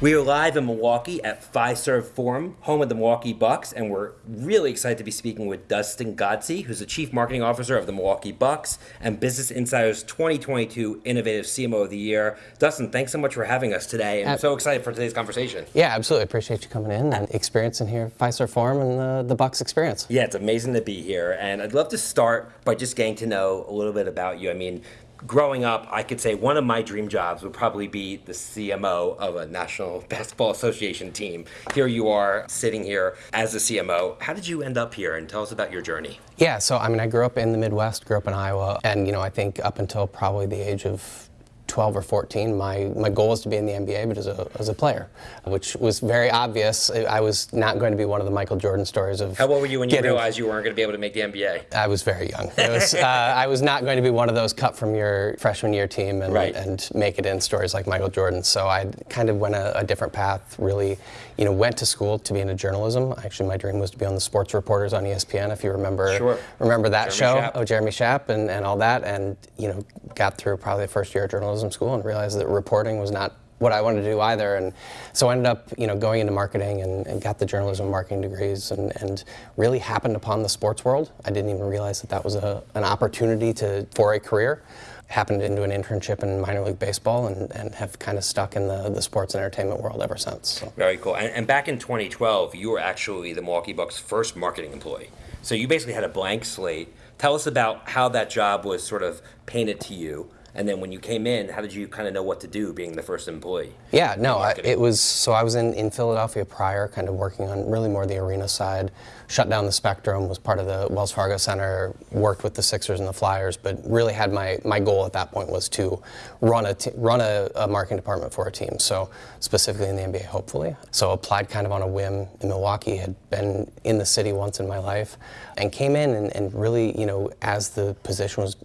We are live in Milwaukee at Fiserv Forum, home of the Milwaukee Bucks, and we're really excited to be speaking with Dustin Godsey, who's the Chief Marketing Officer of the Milwaukee Bucks and Business Insider's 2022 Innovative CMO of the Year. Dustin, thanks so much for having us today, and I'm so excited for today's conversation. Yeah, absolutely. Appreciate you coming in and experiencing here Fiserv Forum and the, the Bucks experience. Yeah, it's amazing to be here, and I'd love to start by just getting to know a little bit about you. I mean, growing up, I could say one of my dream jobs would probably be the CMO of a National Basketball Association team. Here you are sitting here as a CMO. How did you end up here? And tell us about your journey. Yeah, so I mean, I grew up in the Midwest, grew up in Iowa, and you know, I think up until probably the age of 12 or 14, my, my goal was to be in the NBA, but as a, as a player, which was very obvious. I was not going to be one of the Michael Jordan stories of. How old were you when you realized you weren't going to be able to make the NBA? I was very young. Was, uh, I was not going to be one of those cut from your freshman year team and, right. and make it in stories like Michael Jordan. So I kind of went a, a, different path, really, you know, went to school to be into journalism. Actually, my dream was to be on the sports reporters on ESPN, if you remember, sure. remember that Jeremy show, Schaap. oh, Jeremy Schaap and, and all that. And, you know, got through probably the first year of journalism school and realized that reporting was not what I wanted to do either. And so I ended up, you know, going into marketing and, and got the journalism marketing degrees and, and, really happened upon the sports world. I didn't even realize that that was a, an opportunity to for a career. Happened into an internship in minor league baseball and, and have kind of stuck in the, the sports and entertainment world ever since. So. Very cool. And, and back in 2012, you were actually the Milwaukee Bucks' first marketing employee. So you basically had a blank slate. Tell us about how that job was sort of painted to you and then when you came in, how did you kind of know what to do being the first employee? Yeah, no, I, it was, so I was in, in Philadelphia prior, kind of working on really more the arena side. Shut down the Spectrum, was part of the Wells Fargo Center, worked with the Sixers and the Flyers, but really had my, my goal at that point was to run a, run a, a marketing department for a team. So specifically in the NBA, hopefully. So applied kind of on a whim in Milwaukee, had been in the city once in my life, and came in and, and really, you know, as the position was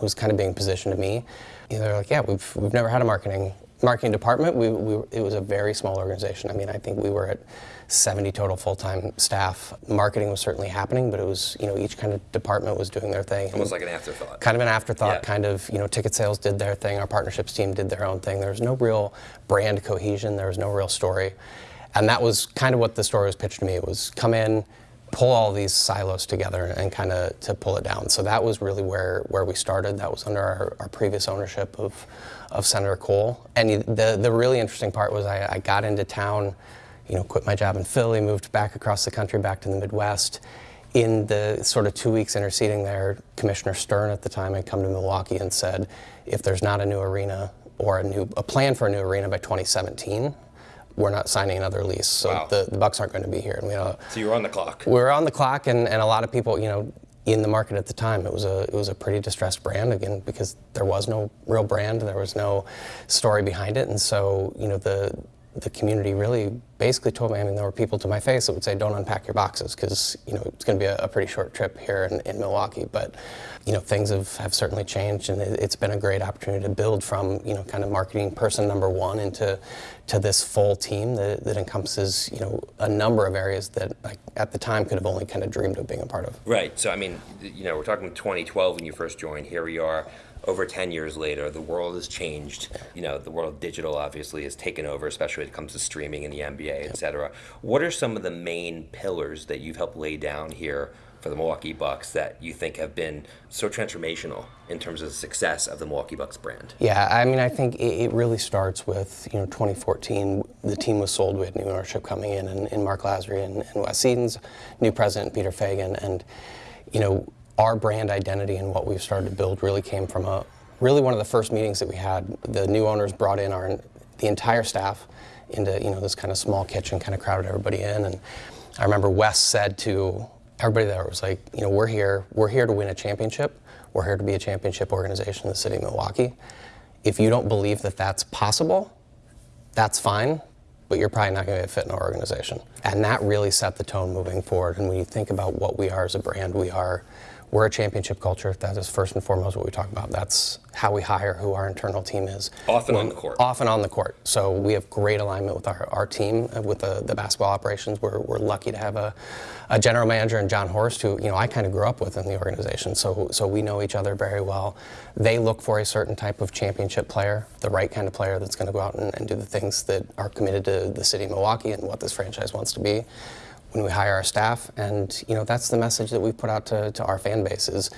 was kind of being positioned to me. You know, they're like, yeah, we've, we've never had a marketing marketing department. We, we, it was a very small organization. I mean, I think we were at 70 total full-time staff. Marketing was certainly happening, but it was, you know, each kind of department was doing their thing. Almost like an afterthought. Kind of an afterthought, yeah. kind of, you know, ticket sales did their thing, our partnerships team did their own thing. There was no real brand cohesion, there was no real story. And that was kind of what the story was pitched to me. It was come in, pull all these silos together and kind of to pull it down. So that was really where, where we started. That was under our, our previous ownership of, of Senator Kohl. And the, the really interesting part was I, I got into town, you know, quit my job in Philly, moved back across the country, back to the Midwest. In the sort of two weeks interceding there, Commissioner Stern at the time had come to Milwaukee and said, if there's not a new arena or a new a plan for a new arena by 2017, we're not signing another lease, so wow. the, the Bucks aren't going to be here. And we, uh, so you were on the clock. We were on the clock, and, and a lot of people, you know, in the market at the time, it was a it was a pretty distressed brand again because there was no real brand, there was no story behind it, and so you know the the community really basically told me. I mean, there were people to my face that would say, "Don't unpack your boxes," because you know it's going to be a, a, pretty short trip here in, in, Milwaukee. But you know, things have, have certainly changed, and it, has been a great opportunity to build from you know kind of marketing person number one into to this full team that, that encompasses you know a number of areas that I, at the time could have only kind of dreamed of being a part of. Right. So I mean, you know, we're talking 2012 when you first joined. Here we are over 10 years later, the world has changed. You know, the world of digital obviously has taken over, especially when it comes to streaming and the NBA, et cetera. What are some of the main pillars that you've helped lay down here for the Milwaukee Bucks that you think have been so transformational in terms of the success of the Milwaukee Bucks brand? Yeah, I mean, I think it, really starts with, you know, 2014, the team was sold, we had new ownership coming in, and, and Marc Lasry and, and Wes Edens, new president Peter Feigin, and, you know, our brand identity and what we've started to build really came from a really one of the first meetings that we had. The new owners brought in our the entire staff into you know this kind of small kitchen, kind of crowded everybody in, and I remember Wes said to everybody there was like, you know, we're here, we're here to win a championship. We're here to be a championship organization in the city of Milwaukee. If you don't believe that that's possible, that's fine, but you're probably not going to fit in our organization. And that really set the tone moving forward. And when you think about what we are as a brand, we are we're a championship culture. That is first and foremost what we talk about. That's how we hire, who our internal team is. Often on the court. Often on the court. So we have great alignment with our, our team, uh, with the, the basketball operations. We're, we're lucky to have a, a general manager and Jon Horst, who you know I kind of grew up with in the organization. So so we know each other very well. They look for a certain type of championship player, the right kind of player that's going to go out and, and do the things that are committed to the city of Milwaukee and what this franchise wants to be when we hire our staff. And you know that's the message that we put out to, to our fan base is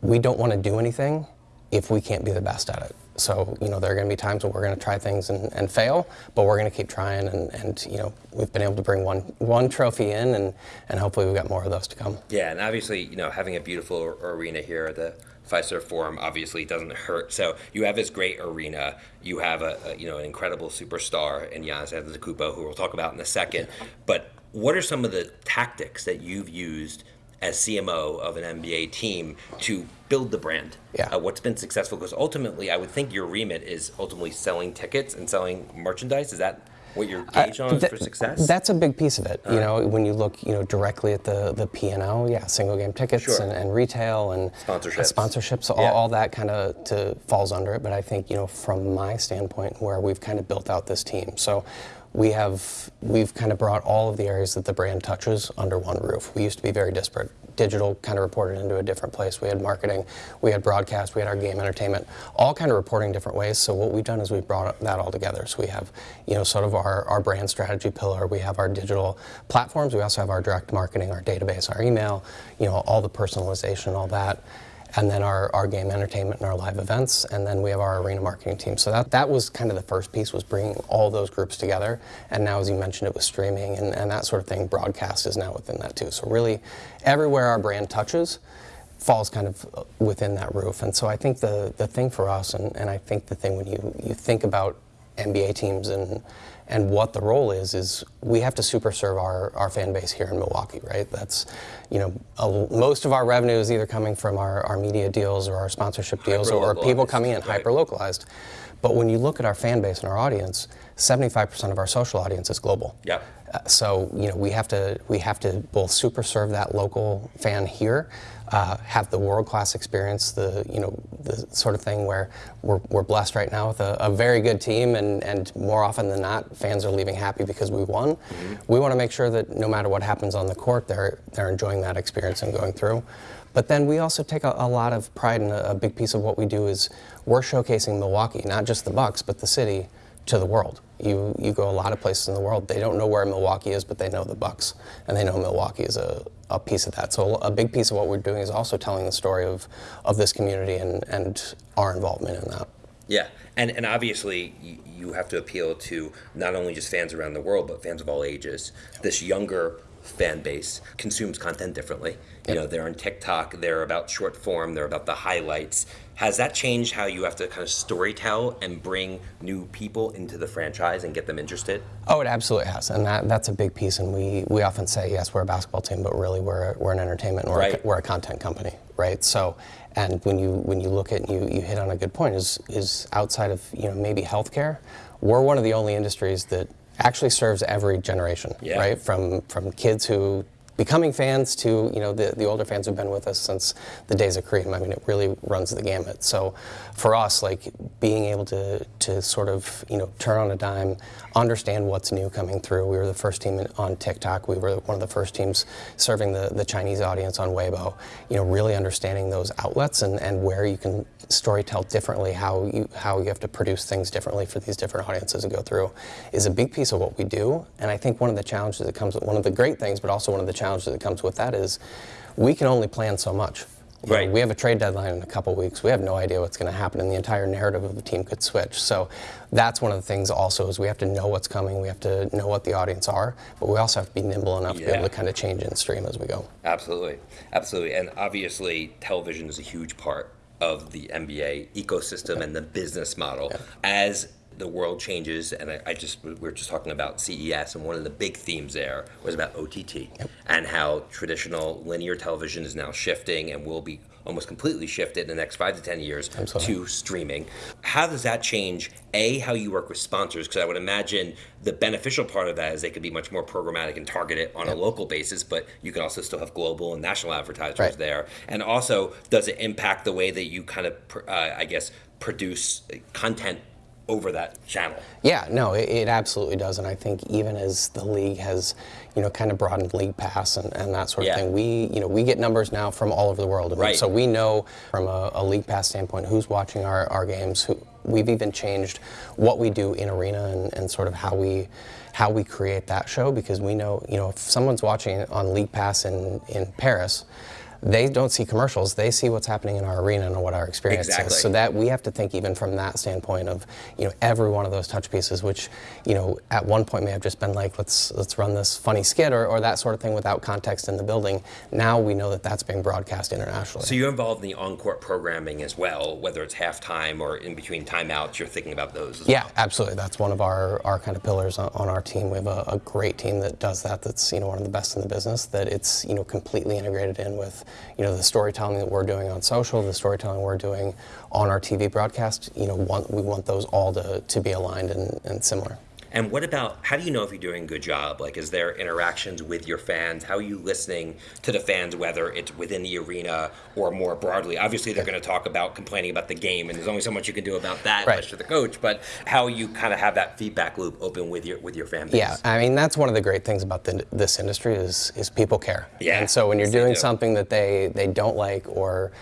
we don't want to do anything if we can't be the best at it. So you know there are going to be times when we're going to try things and, and fail, but we're going to keep trying. And, and you know we've been able to bring one one trophy in, and, and hopefully we've got more of those to come. Yeah, and obviously, you know, having a beautiful arena here at the Fiserv Forum obviously doesn't hurt. So you have this great arena. You have a, a you know an incredible superstar in Giannis Antetokounmpo, who we'll talk about in a second. But what are some of the tactics that you've used as CMO of an NBA team to build the brand? Yeah. Uh, what's been successful? Because ultimately, I would think your remit is ultimately selling tickets and selling merchandise. Is that what you're gauge on Th- for success? That's a big piece of it. You know, when you look, you know, directly at the the P and L, yeah, single game tickets Sure. and, and retail and Sponsorships. sponsorships, all, Yeah. all that kind of to falls under it. But I think you know, from my standpoint, where we've kind of built out this team, so. We have we've kind of brought all of the areas that the brand touches under one roof. We used to be very disparate. Digital kind of reported into a different place. We had marketing, we had broadcast, we had our game entertainment, all kind of reporting different ways. So what we've done is we've brought that all together. So we have, you know, sort of our, our brand strategy pillar. We have our digital platforms. We also have our direct marketing, our database, our email, you know, all the personalization, all that and then our, our game entertainment and our live events, and then we have our arena marketing team. So that, that was kind of the first piece was bringing all those groups together. And now, as you mentioned, it was streaming and, and that sort of thing. Broadcast is now within that too. So really, everywhere our brand touches falls kind of within that roof. And so I think the, the thing for us, and, and I think the thing when you, you think about NBA teams and and what the role is is we have to super serve our, our fan base here in Milwaukee, right? That's you know a, most of our revenue is either coming from our, our media deals or our sponsorship deals or, people coming in right. hyper localized. But when you look at our fan base and our audience, 75% of our social audience is global. Yeah. Uh, so you know we have to we have to both super serve that local fan here, uh, have the world class experience, the you know the sort of thing where we're, we're blessed right now with a, a very good team, and and more often than not, fans are leaving happy because we won. We want to make sure that no matter what happens on the court, they're they're enjoying that experience and going through. But then we also take a, a lot of pride in a, a big piece of what we do is we're showcasing Milwaukee, not just the Bucks, but the city to the world. You you go a lot of places in the world. They don't know where Milwaukee is, but they know the Bucks, and they know Milwaukee is a, a piece of that. So a big piece of what we're doing is also telling the story of, of this community and, and our involvement in that. Yeah, and and obviously you, you have to appeal to not only just fans around the world, but fans of all ages. This younger fan base consumes content differently. You know, they're on TikTok. They're about short form. They're about the highlights. Has that changed how you have to kind of storytell and bring new people into the franchise and get them interested? Oh, it absolutely has, and that, that's a big piece. And we, we often say, yes, we're a basketball team, but really we're, we're an entertainment, we're, Right. a, we're a content company, right? So, and when you when you look at you you hit on a good point is is outside of you know maybe healthcare, we're one of the only industries that actually serves every generation, Yeah. right? From from kids who becoming fans to you know the, the older fans who've been with us since the days of Kareem. I mean, it really runs the gamut. So for us, like being able to to sort of you know turn on a dime, understand what's new coming through. We were the first team on TikTok. We were one of the first teams serving the, the Chinese audience on Weibo. You know, really understanding those outlets and, and where you can story tell differently, how you how you have to produce things differently for these different audiences to go through, is a big piece of what we do. And I think one of the challenges that comes with one of the great things, but also one of the challenges that comes with that is we can only plan so much. You know, Right. we have a trade deadline in a couple weeks. We have no idea what's going to happen, and the entire narrative of the team could switch. So that's one of the things. Also, is we have to know what's coming. We have to know what the audience are, but we also have to be nimble enough to be able to kind of change and stream as we go. Absolutely, absolutely, and obviously, television is a huge part of the NBA ecosystem and the business model. As the world changes, and I, I just we were just talking about CES, and one of the big themes there was about OTT and how traditional linear television is now shifting and will be almost completely shifted in the next five to ten years Absolutely. to streaming. How does that change a how you work with sponsors? Because I would imagine the beneficial part of that is they could be much more programmatic and targeted on a local basis, but you can also still have global and national advertisers Right. there. And also, does it impact the way that you kind of, uh, I guess, produce content over that channel? Yeah, no, it, it absolutely does, and I think even as the league has, you know, kind of broadened league pass and, and that sort Yeah. of thing, we, you know, we get numbers now from all over the world, Right. so we know from a, a league pass standpoint who's watching our, our games. Who, we've even changed what we do in arena and, and sort of how we how we create that show because we know, you know, if someone's watching on league pass in in Paris. They don't see commercials. They see what's happening in our arena and what our experience Exactly. is. So that we have to think even from that standpoint of you know every one of those touch pieces which you know at one point may have just been like let's let's run this funny skit or, or that sort of thing without context in the building now we know that that's being broadcast internationally So you're involved in the on-court programming as well, whether it's halftime or in between timeouts. You're thinking about those. As yeah well. absolutely that's one of our, our kind of pillars on, on our team we have a, a great team that does that that's you know one of the best in the business that it's you know completely integrated in with you know the storytelling that we're doing on social the storytelling we're doing on our tv broadcast you know want, we want those all to, to be aligned and, and similar And what about how do you know if you're doing a good job? Like, is there interactions with your fans? How are you listening to the fans, whether it's within the arena or more broadly? Obviously, they're going to talk about complaining about the game, and there's only so much you can do about that, Right. you're the coach. But how you kind of have that feedback loop open with your with your fan base? Yeah, I mean that's one of the great things about the, this industry is is people care. Yeah, And so when you're doing do. something that they they don't like or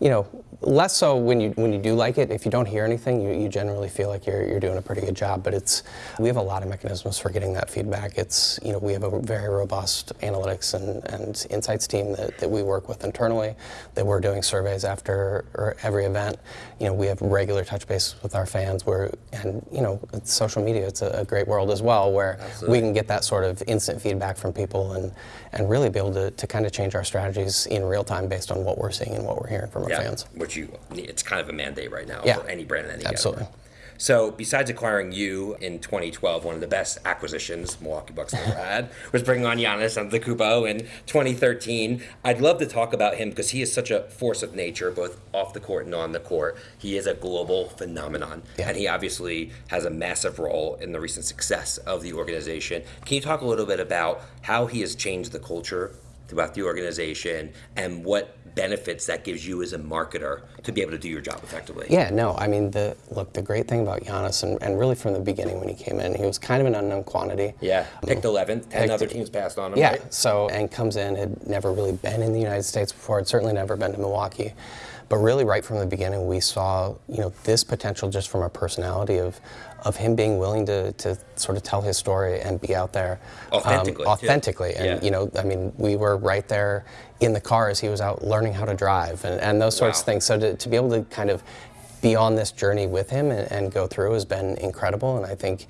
you know, less so when you when you do like it. If you don't hear anything, you, you generally feel like you're you're doing a pretty good job. But it's we have a lot of mechanisms for getting that feedback. It's you know we have a very robust analytics and, and insights team that, that we work with internally. That we're doing surveys after or every event. You know we have regular touch base with our fans. Where and you know it's social media. It's a, a great world as well where Absolutely. we can get that sort of instant feedback from people and and really be able to, to kind of change our strategies in real time based on what we're seeing and what we're hearing from our Yeah, fans. which you it's kind of a mandate right now Yeah. for any brand in any Absolutely. category. So, besides acquiring you in 2012, one of the best acquisitions Milwaukee Bucks ever had was bringing on Giannis Antetokounmpo in 2013. I'd love to talk about him because he is such a force of nature, both off the court and on the court. He is a global phenomenon, Yeah. and he obviously has a massive role in the recent success of the organization. Can you talk a little bit about how he has changed the culture throughout the organization and what benefits that gives you as a marketer to be able to do your job effectively? Yeah, no, I mean, the look, the great thing about Giannis, and, and really from the beginning when he came in, he was kind of an unknown quantity. Yeah, picked 11th. 10 Picked- other teams passed on him, Yeah, right? so and comes in had never really been in the United States before. Had certainly never been to Milwaukee, but really right from the beginning we saw you know this potential just from a personality of of him being willing to, to sort of tell his story and be out there um, Authentically, too. authentically. And Yeah. you know, I mean, we were right there in the car as he was out learning how to drive and, and those sorts of things. So to, to be able to kind of be on this journey with him and, and go through has been incredible. And I think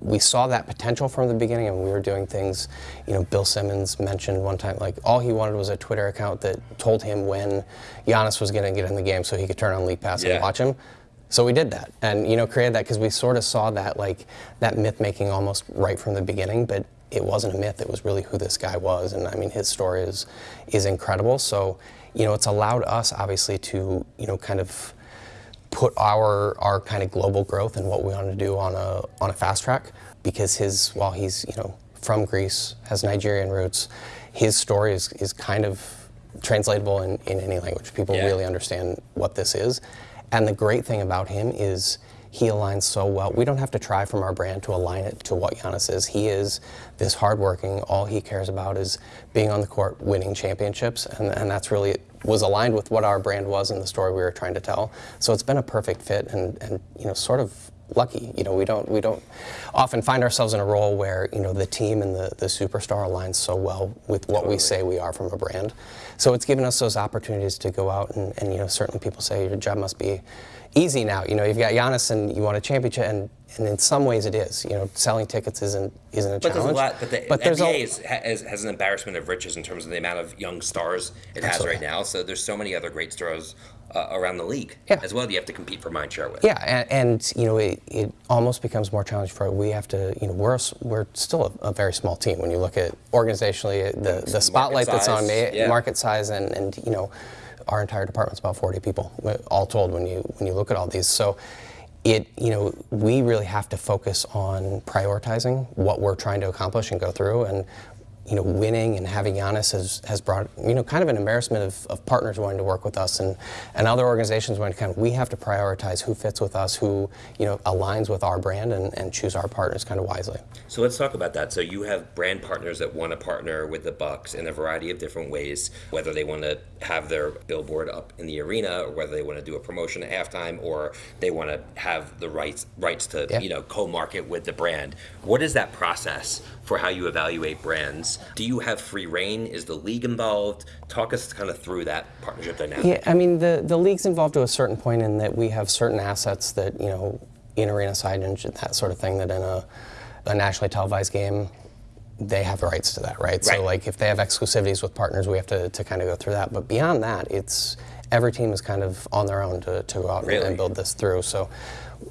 we saw that potential from the beginning and we were doing things you know bill simmons mentioned one time like all he wanted was a twitter account that told him when Giannis was going to get in the game so he could turn on league pass Yeah. and watch him so we did that and you know created that because we sort of saw that like that myth making almost right from the beginning but it wasn't a myth it was really who this guy was and i mean his story is is incredible so you know it's allowed us obviously to you know kind of put our our kind of global growth and what we want to do on a on a fast track because his while he's you know from Greece has Nigerian roots, his story is, is kind of translatable in, in any language. People Yeah. really understand what this is. And the great thing about him is he aligns so well. We don't have to try from our brand to align it to what Giannis is. He is this hardworking. All he cares about is being on the court, winning championships, and, and that's really was aligned with what our brand was and the story we were trying to tell. So it's been a perfect fit, and, and you know, sort of lucky. You know, we don't we don't often find ourselves in a role where you know the team and the, the superstar aligns so well with what we say we are from a brand. So it's given us those opportunities to go out and, and you know certainly people say your job must be easy now. You know, you've got Giannis and you want a championship, and, and in some ways it is. You know, selling tickets isn't isn't a But there's a challenge. lot. But the there's NBA a- is, has, has an embarrassment of riches in terms of the amount of young stars it has right now. So there's so many other great stars uh, around the league Yeah. as well. that You have to compete for mind share with. Yeah, and, and you know, it, it almost becomes more challenging for we have to, you know, we're we're still a, a very small team when you look at organizationally the the spotlight that's on me, yeah. market size, and and you know. Our entire department's about 40 people, all told. When you when you look at all these, so it you know we really have to focus on prioritizing what we're trying to accomplish and go through and you know, winning and having Giannis has, has brought, you know, kind of an embarrassment of, of partners wanting to work with us and, and other organizations wanting to kind of, we have to prioritize who fits with us, who, you know, aligns with our brand and, and choose our partners kind of wisely. So let's talk about that. So you have brand partners that want to partner with the Bucks in a variety of different ways, whether they want to have their billboard up in the arena or whether they want to do a promotion at halftime or they want to have the rights rights to, yeah. you know, co-market with the brand. What is that process for how you evaluate brands? Do you have free reign? Is the league involved? Talk us kind of through that partnership dynamic. Yeah, I mean, the, the league's involved to a certain point in that we have certain assets that, you know, in arena signage and that sort of thing that in a, a nationally televised game, they have the rights to that, right? right? So, like, if they have exclusivities with partners, we have to, to kind of go through that. But beyond that, it's every team is kind of on their own to, to go out really? and build this through. So,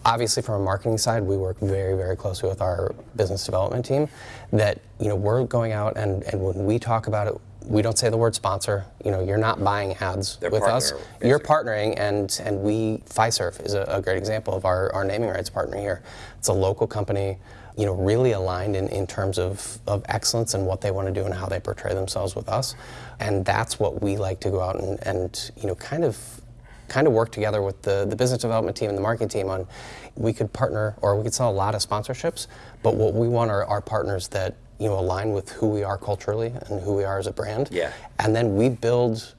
obviously from a marketing side, we work very, very closely with our business development team that, you know, we're going out and, and when we talk about it, we don't say the word sponsor. You know, you're not buying ads They're with partner, us. Basically. You're partnering, and and we Fiserv is a, a, great example of our, our naming rights partner here. It's a local company, you know, really aligned in, in terms of, of excellence and what they want to do and how they portray themselves with us, and that's what we like to go out and, and you know kind of kind of work together with the, the business development team and the marketing team on we could partner or we could sell a lot of sponsorships, but what we want are, are partners that you know align with who we are culturally and who we are as a brand. Yeah. And then we build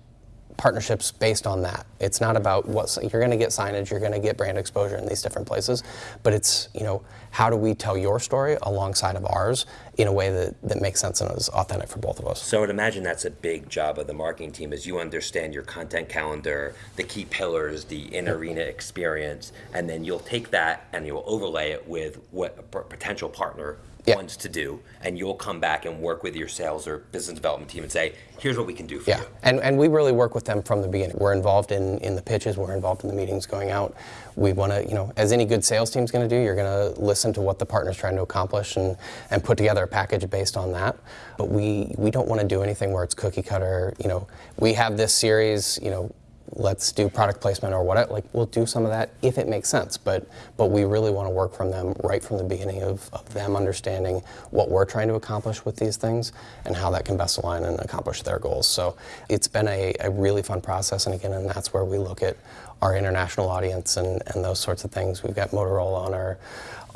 partnerships based on that. It's not about what you're going to get signage, you're going to get brand exposure in these different places, but it's you know how do we tell your story alongside of ours in a way that, that makes sense and is authentic for both of us. So I would imagine that's a big job of the marketing team is you understand your content calendar, the key pillars, the in arena experience, and then you'll take that and you'll overlay it with what a potential partner yeah. wants to do, and you'll come back and work with your sales or business development team and say, here's what we can do for yeah. you. And, and we really work with them from the beginning. We're involved in, in the pitches, we're involved in the meetings going out. We want to, you know, as any good sales team's going to do, you're going to listen to what the partner's trying to accomplish and, and put together a package based on that. But we, we don't want to do anything where it's cookie cutter. You know, we have this series, you know, let's do product placement or what like we'll do some of that if it makes sense. But but we really want to work from them right from the beginning of, of them understanding what we're trying to accomplish with these things and how that can best align and accomplish their goals. So it's been a, a really fun process and again and that's where we look at our international audience and, and those sorts of things. We've got motorola on our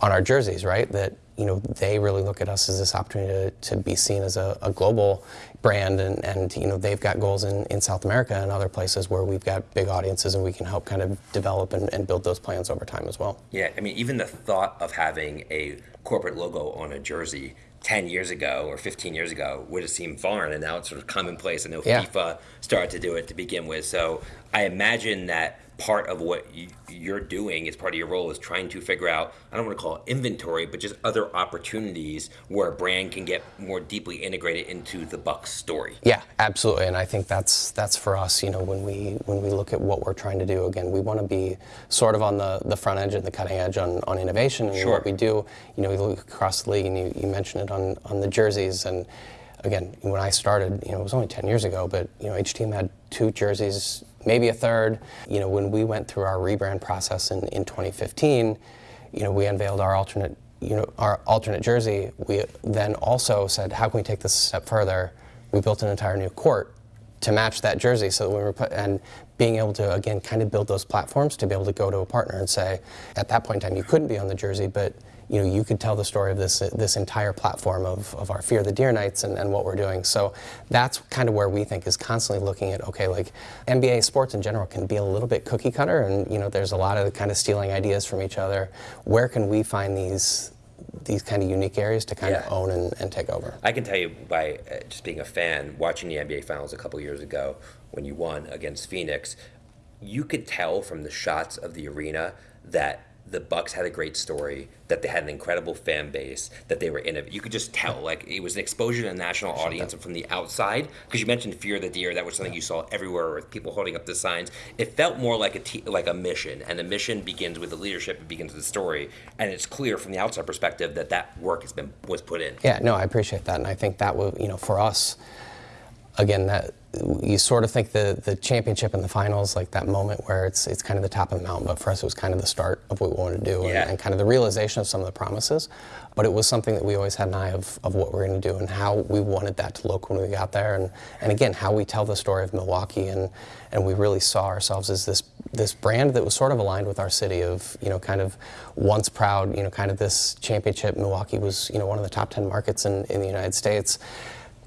on our jerseys right? That you know, they really look at us as this opportunity to, to be seen as a, a, global brand, and, and you know, they've got goals in, in South America and other places where we've got big audiences, and we can help kind of develop and, and build those plans over time as well. Yeah, I mean, even the thought of having a corporate logo on a jersey 10 years ago or 15 years ago would have seemed foreign, and now it's sort of commonplace. I know yeah. FIFA started to do it to begin with, so I imagine that part of what you, are doing as part of your role is trying to figure out i don't want to call it inventory but just other opportunities where a brand can get more deeply integrated into the bucks story yeah absolutely and i think that's that's for us you know when we when we look at what we're trying to do again we want to be sort of on the, the front edge and the cutting edge on, on innovation and sure. what we do you know we look across the league and you, you mentioned it on on the jerseys and again when i started you know it was only 10 years ago but you know each team had two jerseys maybe a third. You know, when we went through our rebrand process in, in 2015, you know, we unveiled our alternate, you know, our alternate jersey. We then also said, how can we take this a step further? We built an entire new court to match that jersey. So we were put, and being able to again kind of build those platforms to be able to go to a partner and say, at that point in time, you couldn't be on the jersey, but you know, you could tell the story of this this entire platform of, of our Fear the Deer Nights and, and what we're doing. So that's kind of where we think is constantly looking at, okay, like NBA sports in general can be a little bit cookie cutter and, you know, there's a lot of kind of stealing ideas from each other. Where can we find these these kind of unique areas to kind yeah. of own and, and, take over. I can tell you by uh, just being a fan, watching the NBA Finals a couple years ago when you won against Phoenix, you could tell from the shots of the arena that the Bucks had a great story, that they had an incredible fan base, that they were in it. You could just tell, like it was an exposure to a national audience, and from the outside, because you mentioned fear of the deer, that was something you saw everywhere with people holding up the signs. It felt more like a t- like a mission, and the mission begins with the leadership, it begins with the story, and it's clear from the outside perspective that that work has been was put in. Yeah, no, I appreciate that, and I think that will, you know, for us again, that you sort of think the the championship and the finals, like that moment where it's it's kind of the top of the mountain. But for us, it was kind of the start of what we wanted to do, Yeah. and, and kind of the realization of some of the promises. But it was something that we always had an eye of, of what we're going to do and how we wanted that to look when we got there, and and again, how we tell the story of Milwaukee, and and we really saw ourselves as this this brand that was sort of aligned with our city of you know kind of once proud you know kind of this championship. Milwaukee was you know one of the top ten markets in in the United States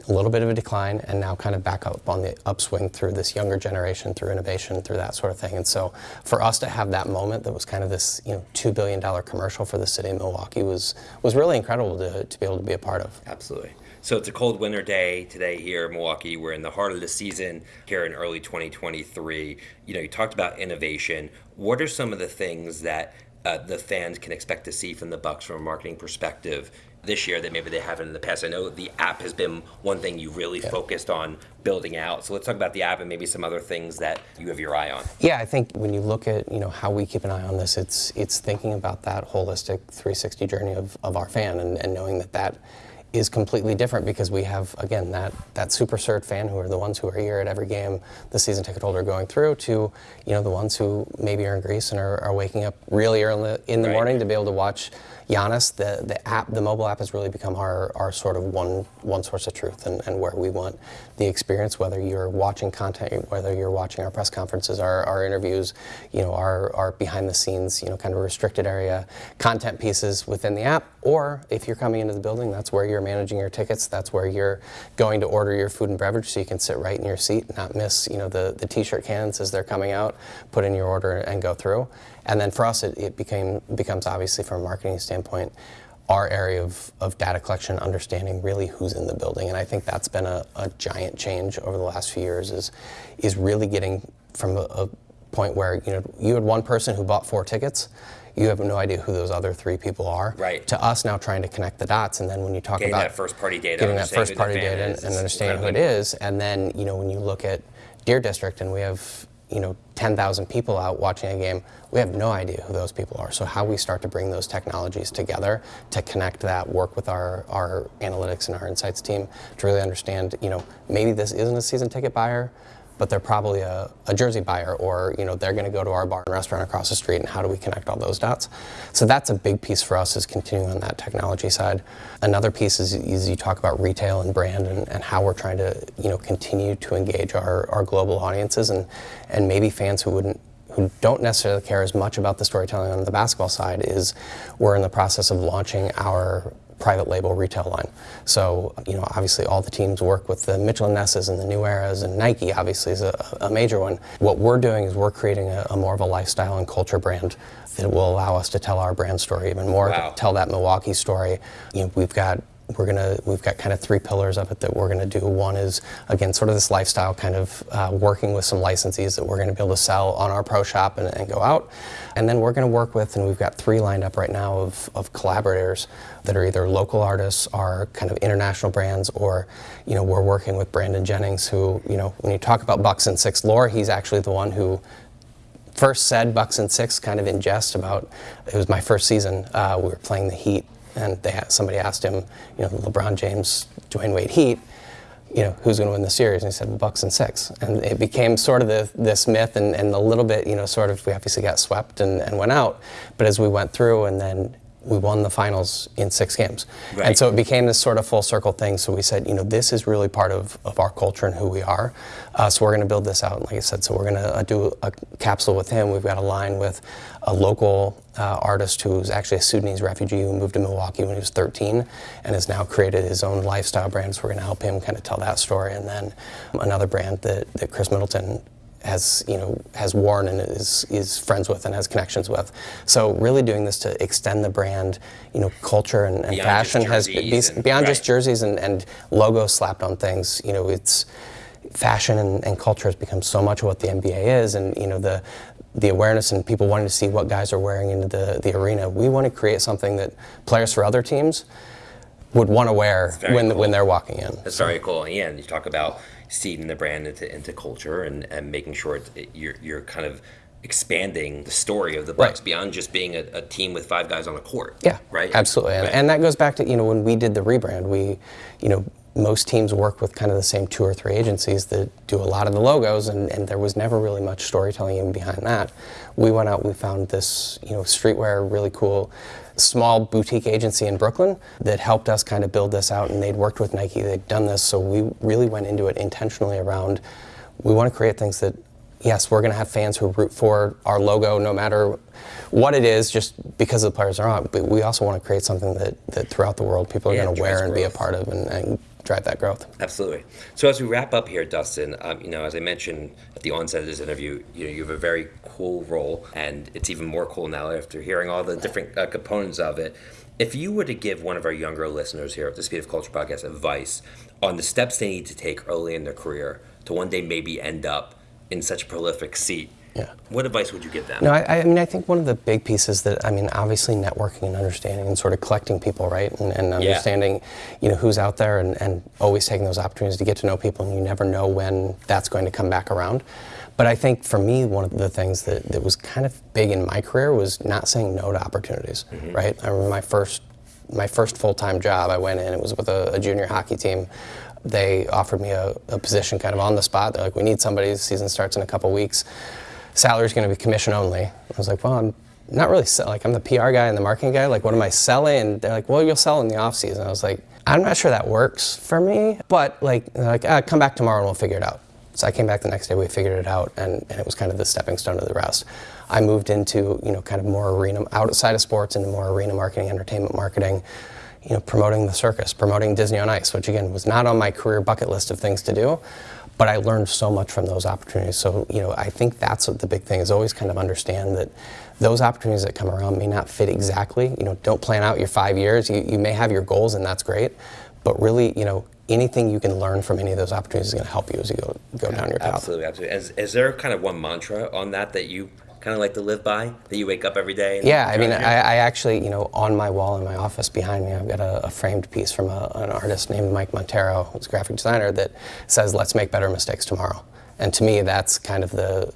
a little bit of a decline and now kind of back up on the upswing through this younger generation, through innovation, through that sort of thing. And so for us to have that moment that was kind of this, you know, $2 billion commercial for the city of Milwaukee was, was really incredible to, to be able to be a part of. Absolutely. So it's a cold winter day today here in Milwaukee. We're in the heart of the season here in early 2023. You know, you talked about innovation. What are some of the things that uh, the fans can expect to see from the Bucks from a marketing perspective this year that maybe they haven't in the past? I know the app has been one thing you really focused on building out. So let's talk about the app and maybe some other things that you have your eye on. Yeah, I think when you look at you know how we keep an eye on this, it's it's thinking about that holistic 360 journey of, of our fan and, and knowing that that is completely different because we have again that that super cert fan who are the ones who are here at every game the season ticket holder going through to you know the ones who maybe are in Greece and are, are waking up really early in the, in the Right. morning to be able to watch Giannis. The the app the mobile app has really become our, our sort of one one source of truth and, and where we want the experience whether you're watching content whether you're watching our press conferences our, our interviews you know our, our behind the scenes you know kind of restricted area content pieces within the app or if you're coming into the building that's where you're managing your tickets that's where you're going to order your food and beverage so you can sit right in your seat not miss you know the, the t-shirt cans as they're coming out put in your order and go through and then for us it, it became becomes obviously from a marketing standpoint our area of, of data collection, understanding really who's in the building. And I think that's been a, a giant change over the last few years is, is really getting from a, a point where, you know, you had one person who bought four tickets, you have no idea who those other three people are. Right. To us now trying to connect the dots. And then when you talk Getting about that first party data, getting that first party data and, and understanding who it is. And then, you know, when you look at Deer District and we have, you know, 10,000 people out watching a game, we have no idea who those people are. So how we start to bring those technologies together to connect that, work with our, our analytics and our insights team to really understand, you know, maybe this isn't a season ticket buyer, but they're probably a, a jersey buyer or you know they're going to go to our bar and restaurant across the street and how do we connect all those dots? So that's a big piece for us is continuing on that technology side. Another piece is, is you talk about retail and brand and, and how we're trying to you know continue to engage our, our global audiences and and maybe fans who wouldn't who don't necessarily care as much about the storytelling on the basketball side is we're in the process of launching our private label retail line. So, you know, obviously all the teams work with the Mitchell and Nesses and the New Eras, and Nike obviously is a, a major one. What we're doing is we're creating a, a more of a lifestyle and culture brand that will allow us to tell our brand story even more, Wow. tell that Milwaukee story. You know, we've got we're gonna we've got kind of three pillars of it that we're gonna do. One is again sort of this lifestyle kind of uh, working with some licensees that we're gonna be able to sell on our pro shop and, and go out, and then we're gonna work with and we've got three lined up right now of, of collaborators that are either local artists or kind of international brands or you know we're working with Brandon Jennings who you know when you talk about Bucks in Six lore he's actually the one who first said Bucks in Six kind of in jest about it was my first season. Uh, we were playing the Heat, and they somebody asked him, you know, LeBron James, Dwyane Wade Heat, you know, who's going to win the series? And he said, Bucks in Six. And it became sort of the, this myth, and, and a little bit, you know, sort of we obviously got swept and, and went out, but as we went through, and then we won the finals in six games. Right. And so it became this sort of full circle thing. So we said, you know, this is really part of, of our culture and who we are. Uh, so we're going to build this out. And like I said, so we're going to uh, do a capsule with him. We've got a line with a local uh, artist who's actually a Sudanese refugee who moved to Milwaukee when he was 13 and has now created his own lifestyle brand. So we're going to help him kind of tell that story. And then another brand that, that Khris Middleton has you know has worn and is is friends with and has connections with. So really doing this to extend the brand, you know, culture and, and fashion has and- beyond just jerseys and, and logos slapped on things. You know, it's fashion and, and culture has become so much of what the NBA is, and you know the the awareness and people wanting to see what guys are wearing into the, the arena. We want to create something that players for other teams would want to wear when cool. when they're walking in. That's very cool. Yeah, and you talk about seeding the brand into, into culture and, and making sure it, you're, you're kind of expanding the story of the Bucks Right. beyond just being a, a team with five guys on a court. Yeah, Right. Absolutely, and, Right. and that goes back to you know when we did the rebrand, we, you know, most teams work with kind of the same two or three agencies that do a lot of the logos, and, and there was never really much storytelling even behind that. We went out, we found this, you know, streetwear, really cool, small boutique agency in Brooklyn that helped us kind of build this out, and they'd worked with Nike, they'd done this, so we really went into it intentionally around, we want to create things that yes, we're going to have fans who root for our logo no matter what it is, just because the players are on. But we also want to create something that, that throughout the world people are Yeah, going to wear and be a part of and, and drive that growth. Absolutely. So as we wrap up here, Dustin, um, you know, as I mentioned at the onset of this interview, you know, you have a very cool role, and it's even more cool now after hearing all the different uh, components of it. If you were to give one of our younger listeners here at the Speed of Culture podcast advice on the steps they need to take early in their career to one day maybe end up in such a prolific seat, Yeah. what advice would you give them? No, I, I mean, I think one of the big pieces that, I mean, obviously networking and understanding and sort of collecting people, right? And, and understanding, you know, who's out there and, and always taking those opportunities to get to know people, and you never know when that's going to come back around. But I think for me, one of the things that, that was kind of big in my career was not saying no to opportunities, mm-hmm. right? I remember my first, my first full-time job, I went in, it was with a, a junior hockey team. They offered me a, a position kind of on the spot. They're like, we need somebody, the season starts in a couple weeks salary's going to be commission only. I was like, well, I'm not really sell- like I'm the PR guy and the marketing guy. Like, what am I selling? And they're like, well, you'll sell in the off season. I was like, I'm not sure that works for me, but like, like, ah, come back tomorrow and we'll figure it out. So I came back the next day, we figured it out, and, and it was kind of the stepping stone to the rest. I moved into you know kind of more arena outside of sports into more arena marketing, entertainment marketing you know, promoting the circus, promoting Disney on Ice, which again was not on my career bucket list of things to do, but I learned so much from those opportunities. So, you know, I think that's what the big thing is always kind of understand that those opportunities that come around may not fit exactly. You know, don't plan out your five years. You, you may have your goals and that's great, but really, you know, anything you can learn from any of those opportunities is going to help you as you go, go down your path. Absolutely, absolutely. Is, is there kind of one mantra on that that you kind of like to live by, that you wake up every day? And Yeah, I mean, I. I actually, you know, on my wall in my office behind me, I've got a, a framed piece from a, an artist named Mike Monteiro, who's a graphic designer, that says, "Let's make better mistakes tomorrow." And to me, that's kind of the,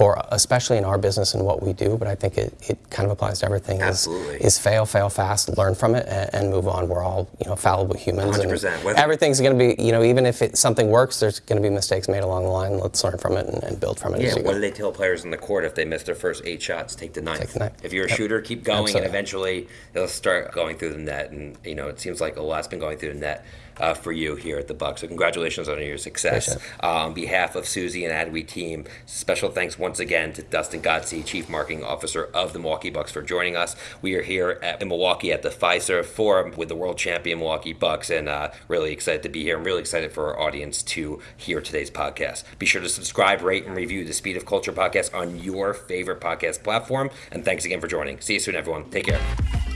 for especially in our business and what we do, but I think it, it kind of applies to everything. Absolutely. Is, is fail, fail fast, learn from it, and, and move on. We're all, you know, fallible humans. 100%. Whether- Everything's going to be, you know, even if it, something works, there's going to be mistakes made along the line. Let's learn from it and, and build from it Yeah, what do they tell players in the court if they miss their first eight shots? Take the ninth. Take the ninth. If you're a Yep. shooter, keep going, Absolutely. and eventually they'll start going through the net. And you know, it seems like a lot's been going through the net uh, for you here at the Bucks. So congratulations on your success. Uh, on behalf of Suzy and Adweek team, special thanks once again to Dustin Godsey, Chief Marketing Officer of the Milwaukee Bucks, for joining us. We are here at in Milwaukee at the Fiserv Forum with the world champion Milwaukee Bucks, and uh, really excited to be here. I'm really excited for our audience to hear today's podcast. Be sure to subscribe, rate, and review the Speed of Culture podcast on your favorite podcast platform. And thanks again for joining. See you soon, everyone. Take care.